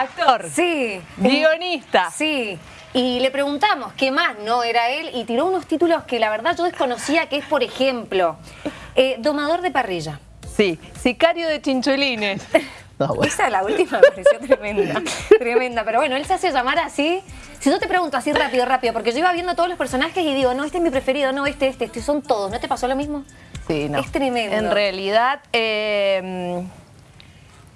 actor, Sí. guionista. Sí. Y le preguntamos qué más no era él y tiró unos títulos que la verdad yo desconocía, que es, por ejemplo, eh, Domador de Parrilla. Sí, sicario de chinchulines. No, bueno. Esa la última me pareció tremenda, tremenda. Pero bueno, él se hace llamar así. Si yo te pregunto así rápido, rápido, porque yo iba viendo todos los personajes y digo, no, este es mi preferido, no, este, este, este, son todos. ¿No te pasó lo mismo? Sí, no. Es tremendo. En realidad, eh,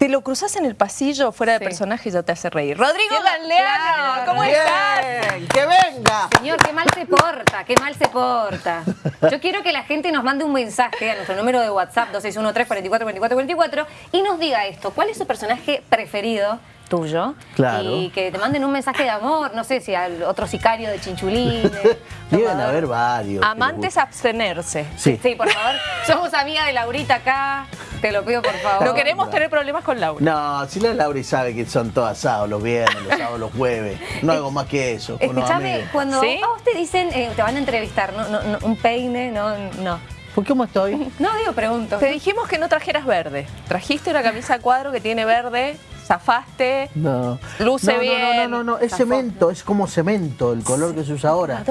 te lo cruzas en el pasillo fuera de Sí. personaje y ya te hace reír. Rodrigo Galeano, claro, ¿cómo Rodrigo. estás? Bien, ¡Que venga! Señor, qué mal se porta, qué mal se porta. Yo quiero que la gente nos mande un mensaje a nuestro número de WhatsApp 2613 44 24 44 y nos diga esto, ¿cuál es su personaje preferido tuyo? Claro. Y que te manden un mensaje de amor, no sé si al otro sicario de chinchulines. Deben haber varios. Amantes abstenerse. Sí. Sí, por favor. Somos amiga de Laurita acá. Te lo pido, por favor. No queremos tener problemas con Laura. No, si la Lauri sabe que son todos asados los viernes, los sábados, los jueves. No hago más que eso. Escúchame, cuando ¿Sí? a vos te dicen, eh, te van a entrevistar, ¿no? No, no, un peine, no, no. ¿Por cómo estoy? No, digo, pregunto. Te dijimos que no trajeras verde. Trajiste una camisa a cuadro que tiene verde, zafaste. No. Luce no, bien. No, no, no, no, es Zafó. cemento, es como cemento el color que se usa ahora.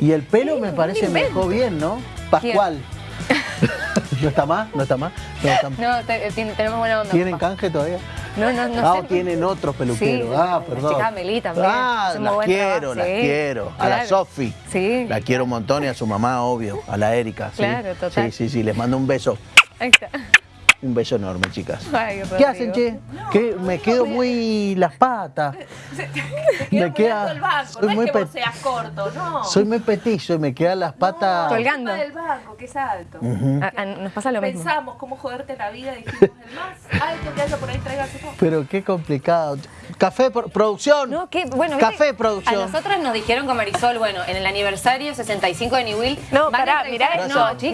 Y el pelo me parece me dejó bien, ¿no? Pascual. ¿No está más? ¿No está más? No, está- No, te- eh, tenemos buena onda. ¿Tienen papá. canje todavía? No, no, no ah, sé. tienen otros peluqueros. Sí, ah, la perdón. chica Amelie también, Ah, las quiero, las sí, quiero. A la. Sofi. Sí. La quiero un montón y a su mamá, obvio. A la Erika. sí. Claro, total. Sí, sí, sí. Les mando un beso. Ahí está. Un beso enorme, chicas. Ay, ¿Qué hacen, che? Que me quedo muy las patas. Me queda. el banco, soy no es muy que pe- vos seas corto, no. Soy muy petizo y me quedan las patas. Colgando. del banco, que es alto. A- a- nos pasa lo mismo. Pensamos cómo joderte la vida, dijimos el más alto que haya por ahí, todo. Pero qué complicado. Café, por- producción. No, qué bueno. ¿viste? Café, producción. A nosotras nos dijeron con Marisol, bueno, en el aniversario 65 de New Will. No, pará, mirá No, chicos.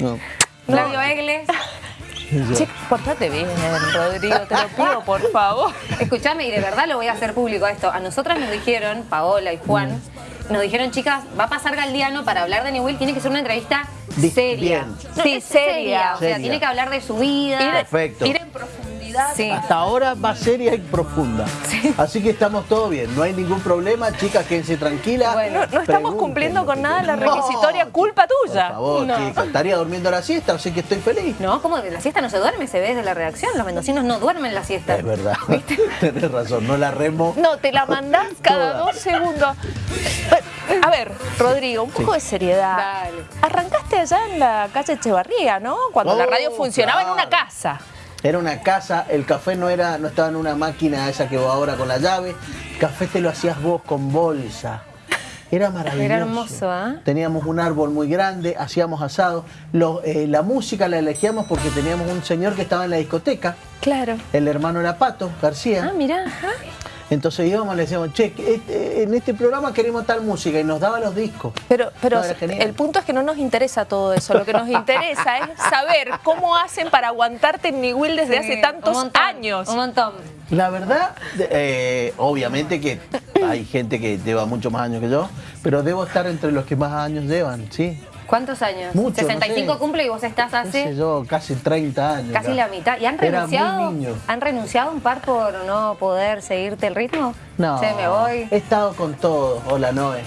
no. No. Claudio Egles. Che, portate bien, Rodrigo, te lo pido, por favor. Escuchame, y de verdad lo voy a hacer público esto. A nosotras nos dijeron, Paola y Juan, nos dijeron, chicas, va a pasar Galdiano para hablar de New Will, tiene que ser una entrevista seria. bien. Sí, seria. O sea, Seria. tiene que hablar de su vida. Perfecto. Ir en profundidad. Sí. Hasta ahora va seria y profunda. Así que estamos todo bien. No hay ningún problema. Chicas, quédense tranquilas. Bueno, No, no estamos cumpliendo con nada la requisitoria, No, culpa tuya. Por favor, No. chicas. Estaría durmiendo la siesta, así que estoy feliz. No, como la siesta no se duerme, se ve desde la redacción. Los mendocinos no duermen la siesta. Es verdad. Tenés razón, no la remo. No, te la mandás cada Toda. dos segundos. A ver, Rodrigo, un poco de seriedad. Dale. Arrancaste allá en la calle Echevarría, ¿no? Cuando la Oh, radio funcionaba en una casa. Era una casa, el café no era, no estaba en una máquina esa que va ahora con la llave. El café te lo hacías vos con bolsa. Era maravilloso. Era hermoso, ¿ah? Teníamos un árbol muy grande, hacíamos asado. Lo- eh, la música la elegíamos porque teníamos un señor que estaba en la discoteca. Claro. El hermano era Pato García. Ah, mirá. ajá. Entonces íbamos y le decíamos, che, este- en este programa queremos tal música y nos daba los discos. Pero, pero No, el punto es que no nos interesa todo eso. Lo que nos interesa es saber cómo hacen para aguantarte en New Will desde Sí, hace un tantos montón, años. Un montón. La verdad, eh, obviamente que hay gente que lleva mucho más años que yo, pero debo estar entre los que más años llevan, ¿sí. ¿Cuántos años? Mucho, no 65 sé. cumple y vos estás ¿Qué sé hace yo, casi 30 años. casi la mitad. ¿Y han renunciado? ¿Han renunciado un par por no poder seguirte el ritmo? No, Se me voy. he estado con todo. Hola, Noé.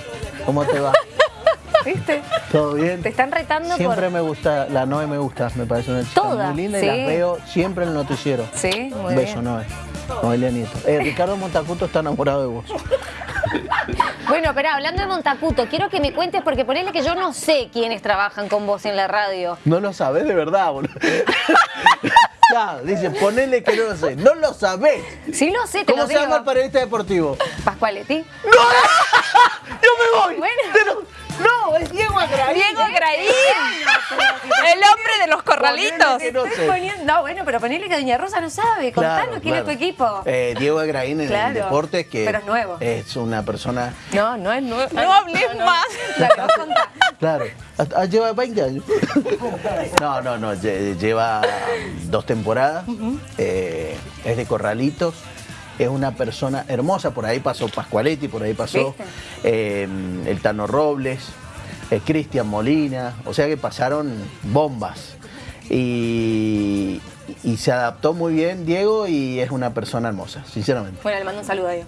¿Cómo te va? ¿Viste? ¿Todo bien? Te están retando Siempre por... me gusta, la Noé me gusta, me parece una chica muy linda sí. y las veo siempre en el noticiero. Sí, muy Un beso, bien. Noé. Noelia Nieto. Eh, Ricardo Montacuto está enamorado de vos. Bueno, pero hablando de Montacuto, quiero que me cuentes, porque ponele que yo no sé quiénes trabajan con vos en la radio. No lo sabés de verdad, boludo. Claro, dice, ponele que no lo sé. No lo sabés. Sí lo sé, te ¿Cómo lo se digo. llama el periodista deportivo? Pascualetti. ¡Yo me voy! Bueno. Pero- no, es Diego Agraín. Diego Graín, el hombre de los corralitos. No sé. Poniendo- No, bueno, pero ponele que Doña Rosa no sabe. Contanos Claro, quién claro. es tu equipo. Eh, Diego Agraín en Claro, el deporte, que pero es nuevo. es una persona... No, no es nuevo. No hables más. Claro, hasta- ah, lleva 20 años. No, no, no, lle- lleva dos temporadas, eh, es de Corralitos, es una persona hermosa, por ahí pasó Pascualetti, por ahí pasó eh, el Tano Robles, eh, Cristian Molina, o sea que pasaron bombas. Y, y se adaptó muy bien Diego y es una persona hermosa, sinceramente. Bueno, le mando un saludo a Diego.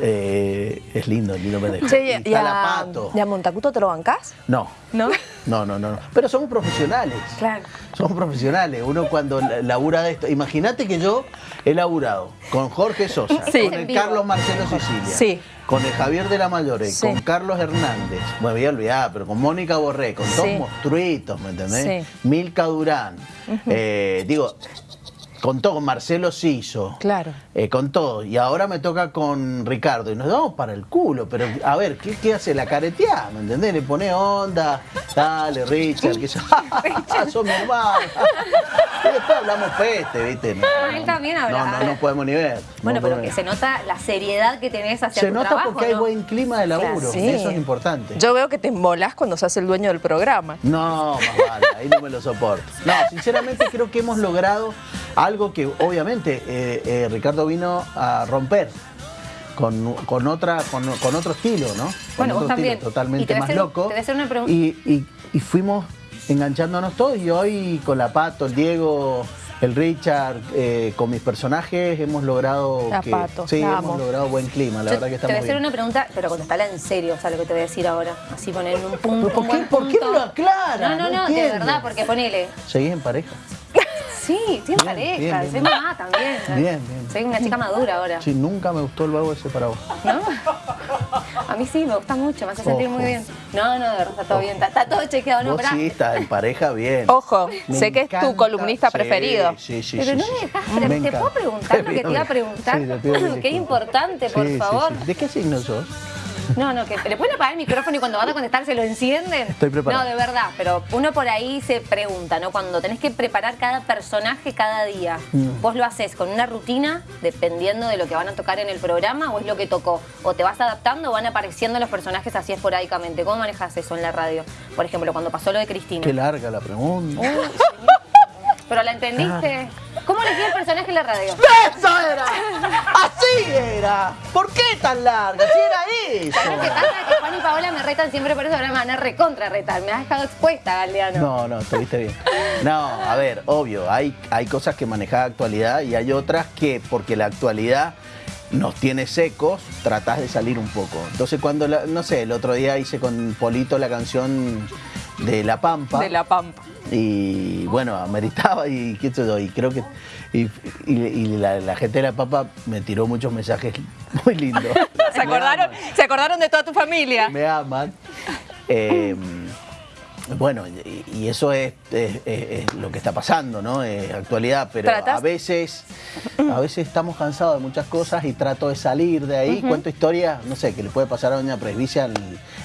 Eh, es lindo, lindo pendejo. Che, Y ¿y a. ¿y a Montacuto te lo bancás? No, ¿No? no, no, no, no. Pero somos profesionales. Claro. Somos profesionales. Uno cuando la- labura de esto. Imagínate que yo he laburado con Jorge Sosa, Sí. con el. Carlos Marcelo Sicilia, Sí. con el Javier de la Mayore, Sí. con Carlos Hernández. Me voy a olvidar, pero con Mónica Borré, con todos Sí. monstruitos, ¿me entendés? Sí. Milka Durán. Eh, digo, con todo, con Marcelo Siso. Claro. Eh, con todo. Y ahora me toca con Ricardo. Y nos damos para el culo. Pero, a ver, ¿qué, qué hace? La careteada, ¿me entendés? Le pone onda. Dale, Richard. Que yo, sos mi hermano. y después hablamos peste, ¿viste? No, Ah, él también habla. No, no, no podemos ni ver. Bueno, No pero que se nota la seriedad que tenés hacia Se tu nota trabajo, porque hay buen clima de laburo. Claro. Sí. Eso es importante. Yo veo que te embolás cuando se hace el dueño del programa. No, más vale, ahí no me lo soporto. No, sinceramente creo que hemos logrado algo que obviamente eh, eh, Ricardo vino a romper. Con, con otra con, con otro estilo, ¿no? Con Bueno, otro estilo totalmente más hacer- loco. una. Y, y- y fuimos enganchándonos todos y hoy con la Pato, el Diego, el Richard, eh, con mis personajes hemos logrado La que, Pato, sí, la hemos logrado buen clima, la Yo verdad que te voy a estamos hacer bien. una pregunta, pero contestala en serio, o sea, lo que te voy a decir ahora. Así poner un punto. ¿Pero por un qué- buen por qué no lo aclara? No, no, No no, de verdad, porque ponele. ¿Seguís en pareja? Sí, Bien, pareja, bien, bien. soy mamá también. Bien, bien. Soy una chica madura ahora. Sí, nunca me gustó el vago ese para vos. ¿No? A mí sí, me gusta mucho, me hace sentir Ojo. muy bien. No, no, de verdad, está todo bien, está, está todo chequeado, no, Vos sí estás en pareja bien. Ojo, Me sé que es tu columnista Sí, preferido. Sí, sí, Pero sí, no sí. me dejas, Me ¿te puedo preguntar lo que te iba a Sí, preguntar? te pido mil Qué importante, por favor. sí. ¿De qué signo sos? No, no, que le pueden apagar el micrófono y cuando vas a contestar se lo encienden. Estoy preparado. No, de verdad, pero uno por ahí se pregunta, ¿no? Cuando tenés que preparar cada personaje cada día, Mm. ¿vos lo haces con una rutina dependiendo de lo que van a tocar en el programa o es lo que tocó? ¿O te vas adaptando o van apareciendo los personajes así esporádicamente? ¿Cómo manejas eso en la radio? Por ejemplo, cuando pasó lo de Cristina. Qué larga la pregunta. Uy. ¿Pero la entendiste? ¿Cómo elegí el personaje en la radio? ¡Eso era! ¡Así era! ¿Por qué tan larga? ¡Si era eso! ¿Sabes qué pasa? Que Juan y Paola me retan siempre por eso, ahora me van a recontra retar. Me has dejado expuesta, Galeano. No, no, estuviste bien. No, a ver, obvio, hay, hay cosas que manejar actualidad y hay otras que, porque la actualidad nos tiene secos, tratás de salir un poco. Entonces cuando, la- no sé, el otro día hice con Polito la canción de La Pampa. De la Pampa. Y bueno, ameritaba y qué sé yo, y creo que y, y- y la, la gente de la papa me tiró muchos mensajes muy lindos. ¿Se acordaron, ¿Se acordaron de toda tu familia? Me aman. Eh, bueno, y, eso es, es- es- es lo que está pasando, ¿no? Es actualidad, pero a veces, a veces estamos cansados de muchas cosas y trato de salir de ahí. Cuento historias, no sé, que le puede pasar a Doña Presbicia en,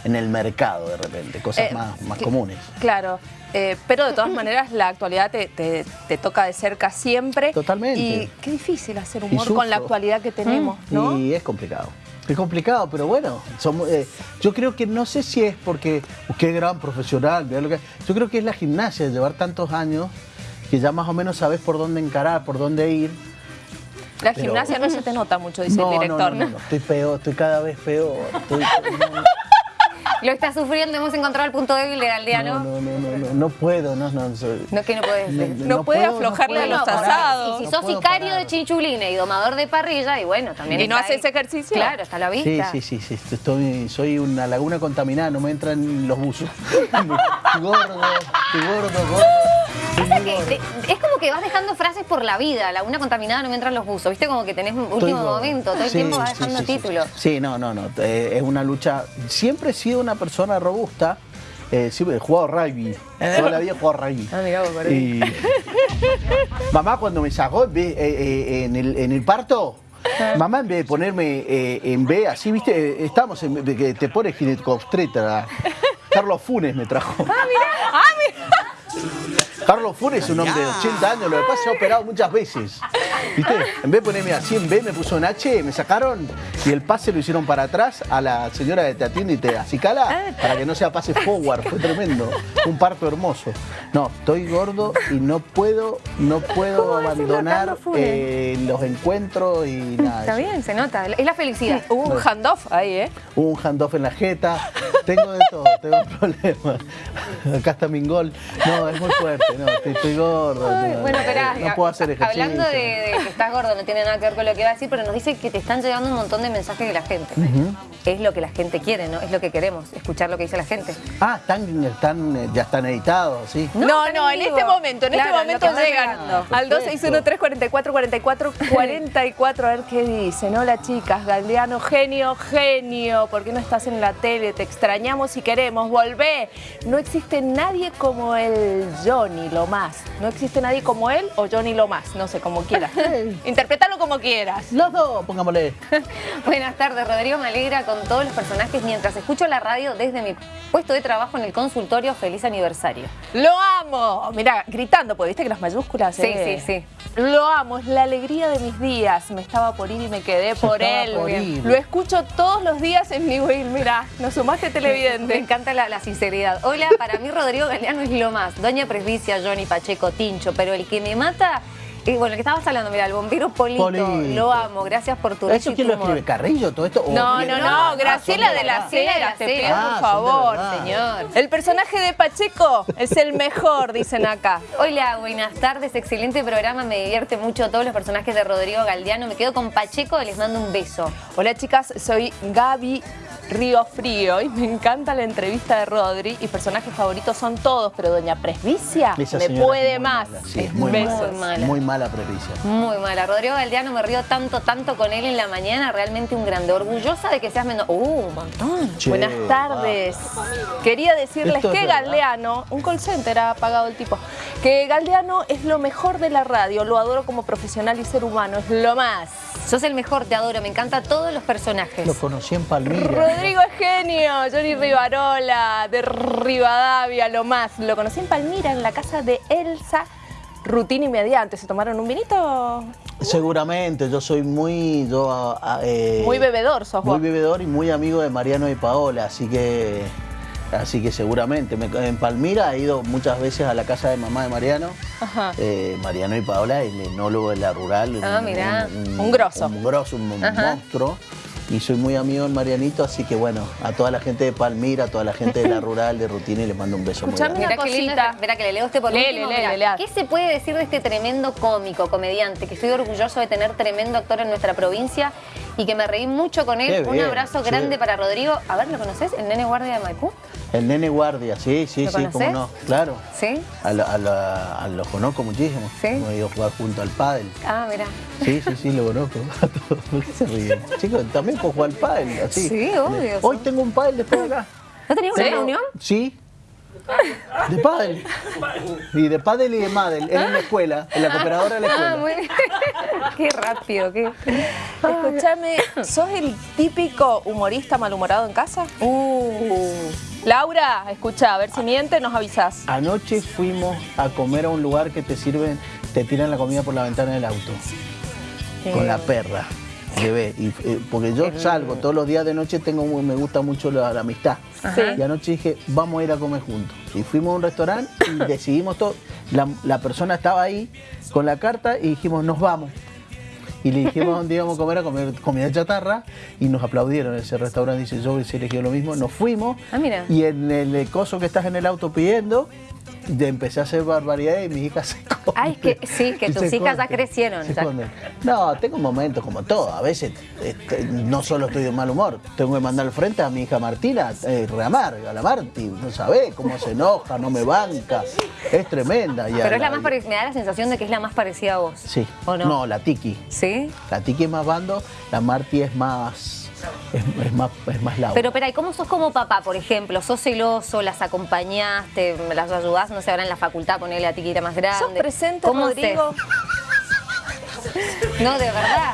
en el mercado de repente, cosas Eh, más, comunes. Claro, eh, pero de todas maneras la actualidad te, te- te toca de cerca siempre. Totalmente. Y qué difícil hacer humor con la actualidad que tenemos, ¿no? Y es complicado. Es complicado, pero bueno, somos, eh, yo creo que no sé si es porque uh, qué gran profesional, lo que- yo creo que es la gimnasia, llevar tantos años que ya más o menos sabes por dónde encarar, por dónde ir. La pero- gimnasia no se te nota mucho, dice no, el director. no, no, no, estoy peor, estoy cada vez peor. estoy- Lo está sufriendo, hemos encontrado el punto débil de Galdeano. no, no, no, no, no, no puedo, no, no, soy- No, que no puedes No, puede aflojarle a los asados. Y si No sos sicario parar. de chinchulines y domador de parrilla, y bueno, también ¿Y no haces ejercicio? Claro, está a la Sí, vista. sí, sí, sí, estoy, soy una laguna contaminada, no me entran los buzos. Gordo, gordo, gordo. Pasa que es como que vas dejando frases por la vida. La una contaminada no me entran los buzos. ¿Viste? Como que tenés un último momento. Todo el Sí, tiempo vas sí, dejando sí, sí. títulos. Sí, no, no, no. eh, es una lucha. Siempre he sido una persona robusta. Eh, siempre he jugado rugby. Toda la vida he jugado rugby. Ah, mirá vos, por ahí. Y... Mamá cuando me sacó eh, eh, en el, en el parto, mamá en vez de ponerme eh, en B, así, viste, estamos en que te pones ginecobstetra. Carlos Funes me trajo. Carlos Funes es un hombre de 80 años, lo que pasa es que se ha operado muchas veces. ¿Viste? En vez de ponerme así en B, me puso en H, me sacaron y el pase lo hicieron para atrás a la señora que te atiende y te acicala para que no sea pase forward. Fue tremendo. Un parto hermoso. No, estoy gordo y no puedo, no puedo ¿Cómo decirlo, abandonar eh, los encuentros y nada. Está bien, se nota. Es la felicidad. Hubo un handoff ahí, ¿eh? Hubo un handoff en la jeta, tengo de todo, tengo problemas. Acá está mi gol. No, es muy fuerte, no, estoy, estoy gordo. Ay, no, bueno, no, esperá, no puedo hacer ejercicio. Hablando de, de que estás gordo, no tiene nada que ver con lo que va a decir, pero nos dice que te están llegando un montón de mensajes de la gente. Es lo que la gente quiere, ¿no? Es lo que queremos, escuchar lo que dice la gente. Ah, están, están, ya están editados, sí. No, No, en este momento, en Claro, este momento llegan al 261-344-4444, a ver qué dicen. Hola chicas, Galdeano, genio, genio, ¿por qué no estás en la tele? Te extrañamos y queremos, volvé. No existe nadie como el Johnny Lomas. No existe nadie como él o Johnny Lomas, no sé, como quieras. Interprétalo como quieras. Los dos, pongámosle. Buenas tardes, Rodrigo. Me alegra con todos los personajes mientras escucho la radio desde mi puesto de trabajo en el consultorio. Feliz aniversario. Lo amo. Mira, gritando, porque viste que las mayúsculas. Sí, eh. sí, sí. Lo amo, es la alegría de mis días. Me estaba por ir y me quedé por él. por. Lo escucho todos los días en mi wheel. Mira, nos sumaste Me televidente. encanta la, la sinceridad. Hola, para mí Rodrigo Galeano es lo más. Doña Presbicia, Johnny Pacheco, Tincho, pero el que me mata... eh, bueno, el que estabas hablando, mira, el bombero Polito, Polito. lo amo, gracias por tu ¿Eso y quién lo escribe? ¿Carrillo todo esto? ¿O No, no, Ah, no, Graciela son de las Graciela de Heras, las te pido. Ah, por favor. Señor. El personaje de Pacheco es el mejor, dicen acá. Hola, buenas tardes, excelente programa, me divierte mucho todos los personajes de Rodrigo Galdiano. Me quedo con Pacheco, les mando un beso. Hola chicas, soy Gaby Río Frío y me encanta la entrevista de Rodri y personajes favoritos son todos, pero Doña Presbicia me puede más. mala, Sí, es muy Besos. mala. Muy mala. Mala previsión. Muy mala. Rodrigo Galdiano me río tanto, tanto con él en la mañana, realmente un grande. Orgullosa de que seas menos. ¡Uh, un montón! Che, Buenas tardes. Quería decirles Esto que. Galdeano, un call center ha pagado el tipo, que Galdeano es lo mejor de la radio, lo adoro como profesional y ser humano, es lo más. Sos el mejor, te adoro, me encantan todos los personajes. Lo conocí en Palmira. Rodrigo es genio, Johnny Rivarola, de Rivadavia, lo más. Lo conocí en Palmira, en la casa de Elsa Rutina y Mediante. ¿Se tomaron un vinito? Seguramente, yo soy muy... Yo, ah, ah, eh, Muy bebedor sos Muy bebedor y muy amigo de Mariano y Paola, así que... Así que seguramente. Me- en Palmira he ido muchas veces a la casa de mamá de Mariano. Ajá. Eh, Mariano y Paola, el enólogo de la rural. Ah, mirá. Un grosso. Un grosso, un Ajá. monstruo. Y soy muy amigo del Marianito, así que bueno, a toda la gente de Palmira, a toda la gente de la rural, de Rutina, les mando un beso muy Escuchame grande. Mirá qué lindo, cosita. espera que le leo este por Lele, último. lele, lele. ¿Qué se puede decir de este tremendo cómico, comediante, que estoy orgulloso de tener tremendo actor en nuestra provincia y que me reí mucho con él? Qué Un bien, abrazo sí. grande para Rodrigo. A ver, ¿lo conoces? ¿El nene guardia de Maipú? El nene guardia, sí, sí, ¿Lo sí, cómo no, claro. ¿Sí? A, lo- a lo- a los conozco muchísimo. ¿Sí? Hemos ido a jugar junto al pádel. Ah, mira. Sí, sí, sí, lo conozco. ¿Por qué se ríen? Chicos, también puedo jugar al pádel, así. Sí, obvio. Hoy tengo un pádel después de acá. ¿No tenías una reunión? Sí. De pádel. Y de pádel y de madel. Es en la escuela, en la cooperadora de la escuela. Ah, muy bien. qué rápido, qué. Escúchame, ¿sos el típico humorista malhumorado en casa? Uh. Laura, escucha, a ver si miente, nos avisás. Anoche fuimos a comer a un lugar que te sirven, te tiran la comida por la ventana del auto. Con la perra. Y, eh, porque yo salgo todos los días de noche, tengo muy- me gusta mucho la, la amistad. Sí. Y anoche dije, vamos a ir a comer juntos. Y fuimos a un restaurante y decidimos todo. La, la persona estaba ahí con la carta y dijimos, nos vamos. Y le dijimos dónde íbamos a comer, a comer comida chatarra, y nos aplaudieron. Ese restaurante dice, yo hubiese elegido lo mismo. Nos fuimos, Ah, mira. y en el coso que estás en el auto pidiendo, de empecé a hacer barbaridades y mis hijas se esconden. Ay, que- sí, que tus hijas ya crecieron, ya. No, tengo momentos como todo. A veces este, no solo estoy de mal humor, tengo que mandar al frente a mi hija Martina, eh, reamarga, la Marti, no sabés cómo se enoja, no me banca, es tremenda. a Pero es la más pare- me da la sensación de que es la más parecida a vos. Sí. ¿O no? No, la Tiki. ¿Sí? La Tiki es más bando, la Marti es más. Es, es más, es más Laura. Pero, espera, ¿y cómo sos como papá, por ejemplo? ¿Sos celoso, las acompañaste, las ayudás, no sé, ahora en la facultad, ponerle a ti que era más grande? ¿Sos presente, ¿Cómo Rodrigo? No, de verdad.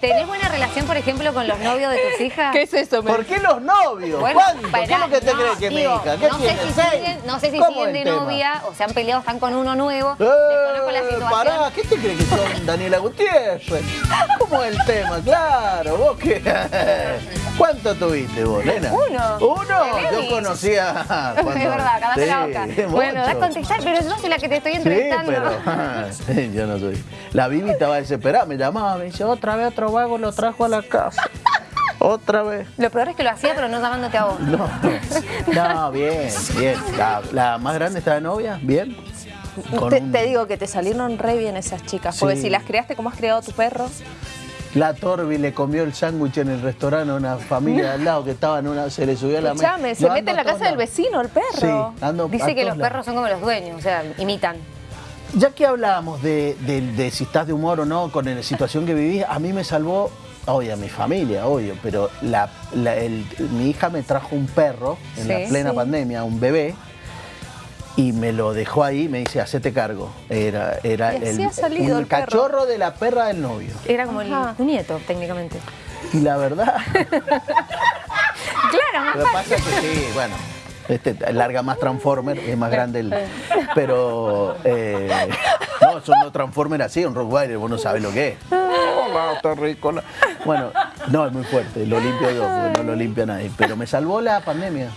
¿Tenés buena relación, por ejemplo, con los novios de tus hijas? ¿Qué es eso? ¿Por qué los novios? Bueno, ¿Cuánto? ¿Qué es pará, lo que te no, crees que digo, mi hija? ¿Qué no sé si siguen, no sé si ¿Cómo siguen el de tema? novia o se han peleado, están con uno nuevo. Eh, Desconozco la situación. Pará, ¿qué te crees que son Daniela Gutiérrez? ¿Cómo es el tema? Claro, vos qué. ¿Cuánto tuviste vos, nena? Uno. ¿Uno? Yo conocía. Es verdad, cállate la boca. Bueno, da a contestar, pero yo soy la que te estoy Sí, entrevistando. pero yo no soy. La Bibi estaba desesperada, me llamaba, me dice, otra vez otro vago lo trajo a la casa. Otra vez. Lo peor es que lo hacía, pero no llamándote a vos. No, no, bien, bien. La, la más grande está de novia, bien. Te, un- te digo que te salieron re bien esas chicas, porque Sí. si las creaste como has creado tu perro, La Torbi le comió el sándwich en el restaurante a una familia de al lado que estaba en una, se le subió a la mesa. se mete en la casa del vecino el perro. Sí, ando a Dice que los lados. perros son como los dueños, o sea, imitan. Ya que hablábamos de, de- de si estás de humor o no con la situación que vivís, a mí me salvó, obvio, a mi familia, obvio, pero la, la- el- mi hija me trajo un perro en la plena sí. pandemia, un bebé, y me lo dejó ahí, me dice, hacete cargo. Era, el, un cachorro de la perra del novio. Era como Ajá. el, tu nieto, técnicamente. Y la verdad, Claro, más lo que pasa es que sí, bueno, este larga más Transformer, es más grande el. Pero. eh, no, son dos Transformers así, un Rottweiler, vos no sabés lo que es. Hola, está rico. Bueno, no, es muy fuerte, lo limpio yo, no lo limpia nadie. Pero me salvó la pandemia.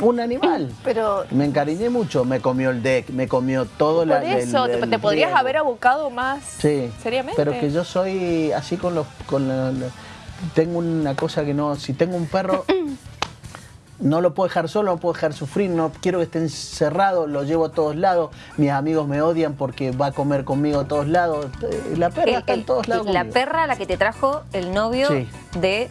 Un animal. Pero Me encariñé mucho, me comió el deck, me comió todo la, por eso, el- te, podrías riego. haber abocado más Sí. seriamente. Pero que yo soy así con los. Con la- la- tengo una cosa que no. Si tengo un perro. No lo puedo dejar solo, no puedo dejar sufrir, no quiero que esté encerrado, lo llevo a todos lados. Mis amigos me odian porque va a comer conmigo a todos lados. Eh, La perra El- está en todos lados. La conmigo. perra a la que te trajo el novio Sí. de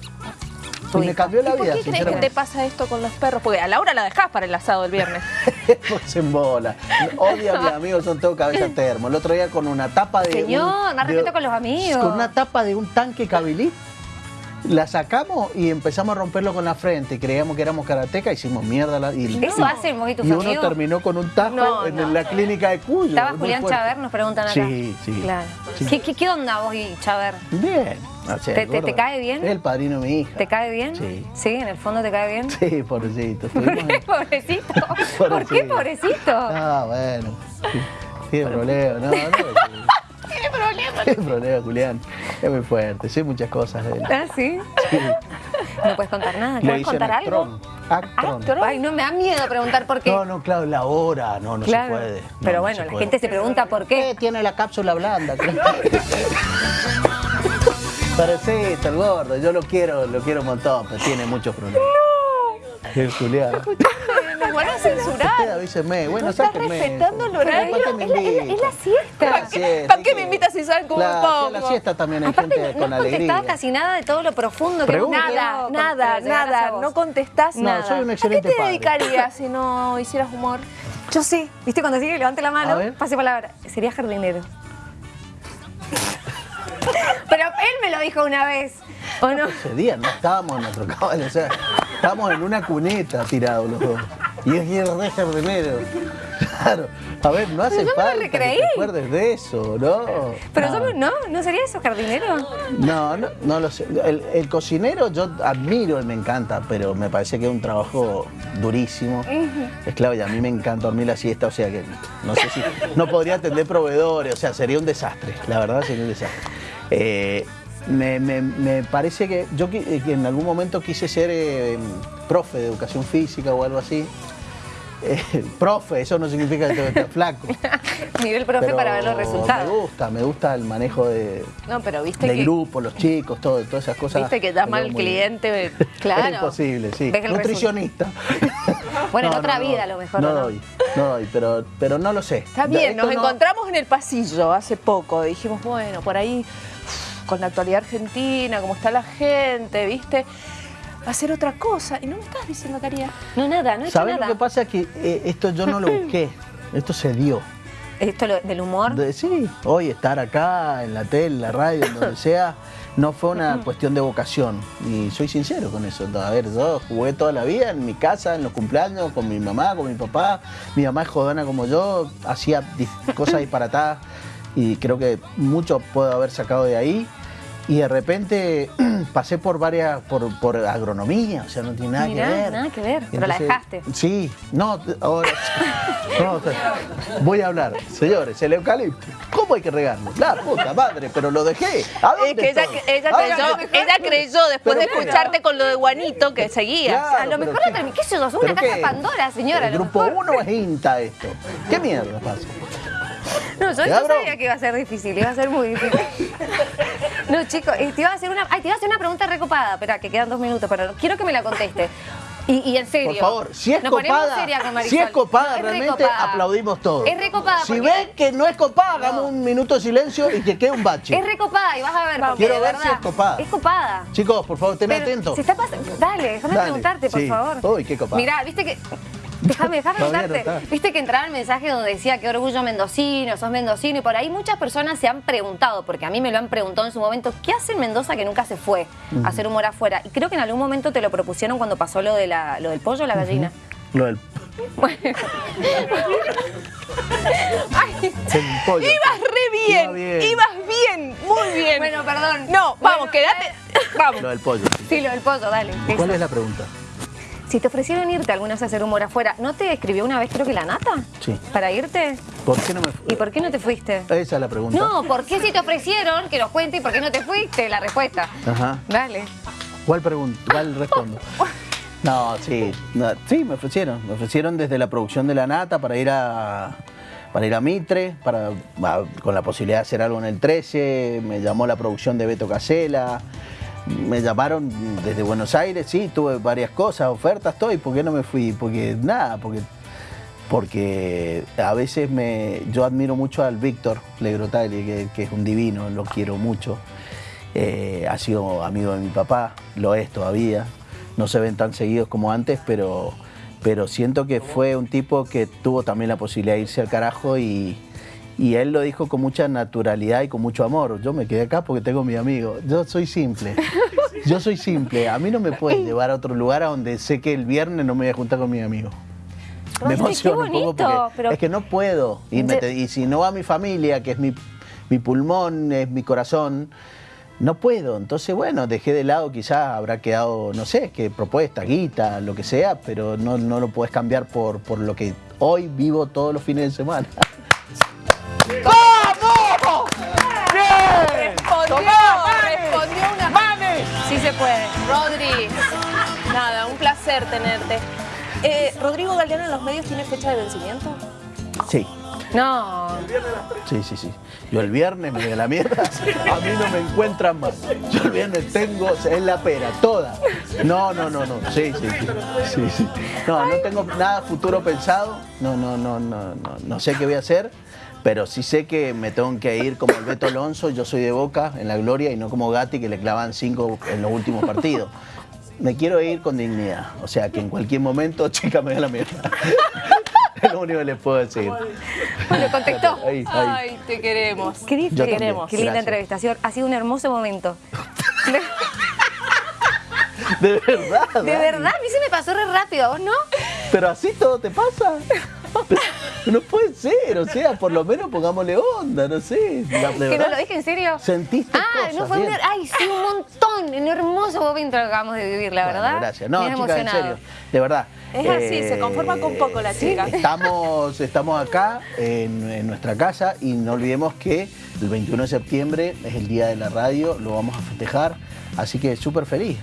Y tu me cambió la ¿Y por vida, qué crees que te pasa esto con los perros? Porque a Laura la dejás para el asado el viernes. pues en bola. Odio a mis amigos, son todo cabeza termo. El otro día con una tapa de. Señor, un- de- respeto con los amigos. Con una tapa de un tanque Cabilit. La sacamos y empezamos a romperlo con la frente. Creíamos que éramos karateca, hicimos mierda. La, y, Eso hacen vos y tus y uno terminó con un tajo No, en no. la clínica de Cuyo. Estaba Julián fuerte. Chaver, nos preguntan acá. Sí, sí. Claro. Sí. ¿Qué, qué, qué onda vos y Chaver? Bien. O sea, ¿Te- el te- te gordo cae bien? Es el padrino de mi hija. ¿Te cae bien? Sí. Sí, en el fondo te cae bien. Sí, pobrecito. ¿Por qué pobrecito? ¿Por qué pobrecito? Ah, bueno. Sí, Tiene problema, no, no. Tiene problema. Julián. Es muy fuerte, sé muchas cosas de él. ¿Ah, sí? Sí. ¿No puedes contar nada? Le ¿Quieres dicen contar algo? Actron. Actron. Actron. Ay, no me da miedo preguntar por qué. No, no, claro, la hora, no, no claro. se puede. No, Pero no bueno, la puede. gente se pregunta por qué. Eh, tiene la cápsula blanda. está el gordo, yo lo quiero, lo quiero un montón, pero tiene muchos problemas. El Julián. Nos van a Usted censurar. avíseme, bueno, No estás respetando el horario. ¿para qué me Es la, es la- la siesta. La siesta, ¿Para qué hay me invitas si saben cómo Claro, me pongo? la siesta también hay Aparte, gente no con has contestado alegría. casi nada de todo lo profundo que Pregunta. hemos Nada, nada, nada. No contestás No, nada. soy un ¿A excelente qué te dedicarías si no hicieras humor? Yo sí. ¿Viste cuando sigue levante la mano? Pase palabra. Sería jardinero. Pero él me lo dijo una vez. ¿O no? Ese día no estábamos en nuestro caballo, o sea, estábamos en una cuneta tirados los dos. Y es ir re jardinero. Claro. A ver, no hace me falta que te acuerdes de eso, ¿no? Pero no. somos, ¿no? ¿No sería eso jardinero? No, no, no lo sé. El, el cocinero yo admiro y me encanta, pero me parece que es un trabajo durísimo. Es claro, y a mí me encanta dormir la siesta, o sea que no sé si. No podría atender proveedores, o sea, sería un desastre. La verdad sería un desastre. Eh, me, me- me parece que yo eh, que en algún momento quise ser eh, profe de educación física o algo así. Eh, profe, eso no significa que tengo que estar flaco. Nivel profe pero para ver los Me resultados. gusta, me gusta el manejo de, No, pero viste del que, grupo, los chicos, todo, todas esas cosas. viste que llama me al veo muy bien. cliente. Claro. Es imposible, sí. El Nutricionista. Bueno, en otra vida a lo mejor, No doy, no doy, pero, pero no lo sé. Está bien, Esto nos no- encontramos en el pasillo hace poco. Dijimos, bueno, por ahí, con la actualidad argentina, cómo está la gente, ¿viste? Hacer otra cosa. Y no me estás diciendo, Caría. No, nada, no he hecho ¿Sabes lo nada. que pasa? Que eh, esto yo no lo busqué. Esto se dio. Esto lo- del humor. De- sí, hoy estar acá, en la tele, en la radio, en donde sea, no fue una cuestión de vocación. Y soy sincero con eso. A ver, yo jugué toda la vida en mi casa, en los cumpleaños, con mi mamá, con mi papá. Mi mamá es jodona como yo, hacía cosas disparatadas y creo que mucho puedo haber sacado de ahí. Y de repente pasé por varias, por, por agronomía, o sea, no tiene nada Mirá, que ver. nada que ver, pero la dejaste. Sí, no, ahora no, voy a hablar, señores, el eucalipto, ¿cómo hay que regarlo? La puta madre, pero lo dejé. ¿A dónde Es que ella, ella ¿A creyó, ella creyó después ¿Pero de escucharte con lo de Juanito que seguías. Claro, a lo mejor no termi- ¿Qué sé yo? Una ¿Pero caja? Pandora, señora. El grupo mejor. 1 es INTA esto. ¿Qué mierda pasa? No, yo ¿Te no abro? sabía que iba a ser difícil, iba a ser muy difícil. No, chicos, te iba a hacer una, ay, te iba a hacer una pregunta recopada. Espera, que quedan dos minutos, pero quiero que me la conteste. Y, y en serio. Por favor, si es copada, seria con si es copada, No, realmente aplaudimos todos. Es recopada. Si porque- ven que no es copada, hagamos un minuto de silencio y que quede un bache. Es recopada y vas a ver. porque Quiero ver si es copada. Es copada. Chicos, por favor, estén Pero atentos. Se está pasando. Dale, déjame Dale, preguntarte, por sí. favor. Uy, qué copada. Mirá, viste que. Déjame, déjame preguntarte. Viste que entraba el mensaje donde decía que orgullo mendocino, sos mendocino, y por ahí muchas personas se han preguntado, porque a mí me lo han preguntado en su momento, ¿qué hace en Mendoza que nunca se fue a hacer humor afuera? Y creo que en algún momento te lo propusieron cuando pasó lo, de la, lo del pollo o la gallina. Lo del Bueno. Ay. Ibas re bien, Iba bien. ibas bien, muy bien. bueno, perdón. no, vamos, Bueno, quédate. Vamos. Lo del pollo. Sí, lo del pollo, dale. ¿Cuál eso. es la pregunta? Si te ofrecieron irte alguna vez a hacer humor afuera, ¿no te escribió una vez creo que la nata? Sí. ¿Para irte? ¿Por qué no me fui? ¿Y por qué no te fuiste? Esa es la pregunta. No, ¿por qué si te ofrecieron que nos cuente y por qué no te fuiste? La respuesta. Ajá. Dale. ¿Cuál pregunta? ¿Cuál respondo? No, sí, no, sí, me ofrecieron. Me ofrecieron desde la producción de La Nata para ir a para ir a Mitre, para, a- con la posibilidad de hacer algo en el 13, me llamó la producción de Beto Casela, me llamaron desde Buenos Aires, sí, tuve varias cosas, ofertas, todo, y ¿por qué no me fui? Porque nada, porque porque a veces me yo admiro mucho al Víctor Legrotagli, que, que es un divino, lo quiero mucho. Eh, ha sido amigo de mi papá, lo es todavía. No se ven tan seguidos como antes, pero, pero siento que fue un tipo que tuvo también la posibilidad de irse al carajo y, y él lo dijo con mucha naturalidad y con mucho amor. Yo me quedé acá porque tengo mi amigo. Yo soy simple. Yo soy simple. A mí no me puedes llevar a otro lugar a donde sé que el viernes no me voy a juntar con mi amigo. Me emociona un poco porque pero- es que no puedo. Y, me Ye- te- y si no va mi familia, que es mi, mi pulmón, es mi corazón, no puedo. Entonces, bueno, dejé de lado, quizás habrá quedado, no sé, qué propuesta, guita, lo que sea, pero no, no lo puedes cambiar por, por lo que hoy vivo todos los fines de semana. Puede. Rodri, nada, un placer tenerte. Eh, ¿Rodrigo Galeano en los medios tiene fecha de vencimiento? Sí, No. sí, sí, sí. Yo el viernes me a la mierda, a mí no me encuentran más. Yo el viernes tengo, es la pera, toda. No, no, no, no, sí, sí, sí. sí, sí. No, no tengo nada futuro pensado, no, no, no, no, no, no sé qué voy a hacer, pero sí sé que me tengo que ir como el Beto Alonso, yo soy de Boca en la gloria y no como Gatti que le clavan cinco en los últimos partidos. Me quiero ir con dignidad, o sea que en cualquier momento, chica, me voy a la mierda. Es lo único que les puedo decir. Lo contestó. Ahí, ahí. Ay, te queremos. Qué, dif- Yo qué- linda gracias. entrevista. Ha sido- un hermoso momento. De verdad. De Dani. verdad, a mí se me pasó re rápido, ¿a vos no? Pero así todo te pasa. No puede ser, o sea, por lo menos pongámosle onda, no sé. La- ¿Que no lo dije en serio? Sentiste Ah, cosas, no fue un... Ay, sí, un montón. Un hermoso momento que acabamos de vivir, la Bueno, verdad. gracias. No, chicas, en serio, de verdad. Eh, Es así, se conforman con poco las sí, chicas. Estamos, estamos acá en, en nuestra casa y no olvidemos que el 21 de septiembre es el día de la radio, lo vamos a festejar, así que súper feliz.